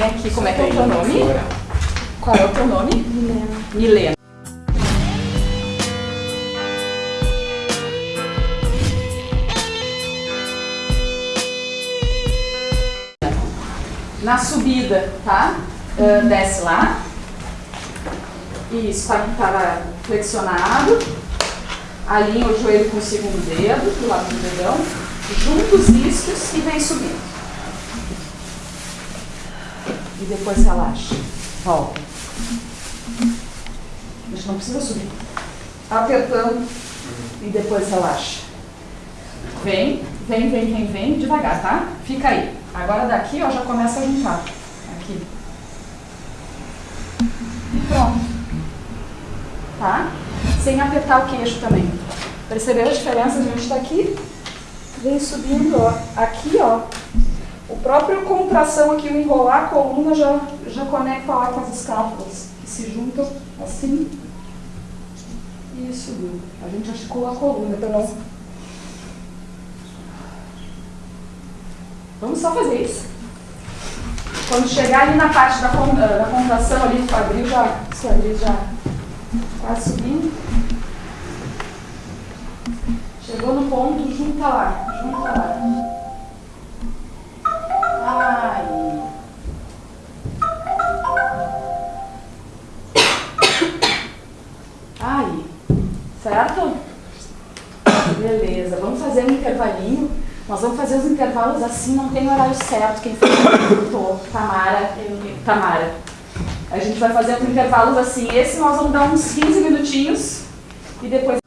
Aqui, como é que é o teu nome? Qual é o teu nome? Milena. Milena. Na subida, tá? Ah, desce lá. Isso, tá, tava flexionado. Alinha o joelho com o segundo dedo, do lado do dedão. Junta os isquios e vem subindo. E depois relaxa. Volta. A gente não precisa subir. Apertando e depois relaxa. Vem, vem, vem, vem, vem, devagar, tá? Fica aí. Agora daqui, ó, já começa a juntar. Aqui. E pronto. Tá? Sem apertar o queixo também. Percebeu a diferença? A gente está aqui, vem subindo, ó. Aqui, ó. O próprio contração aqui, o enrolar a coluna já, já conecta lá com as escápulas, que se juntam assim e subiu. A gente articula a coluna, então não. Vamos só fazer isso. Quando chegar ali na parte da, con- da contração ali do quadril, já, quadril já tá subindo. Chegou no ponto, junta lá, junta lá. Certo? Beleza, vamos fazer um intervalinho. Nós vamos fazer os intervalos assim, não tem horário certo. Quem perguntou, Tamara, Tamara. A gente vai fazer os intervalos assim. Esse nós vamos dar uns 15 minutinhos e depois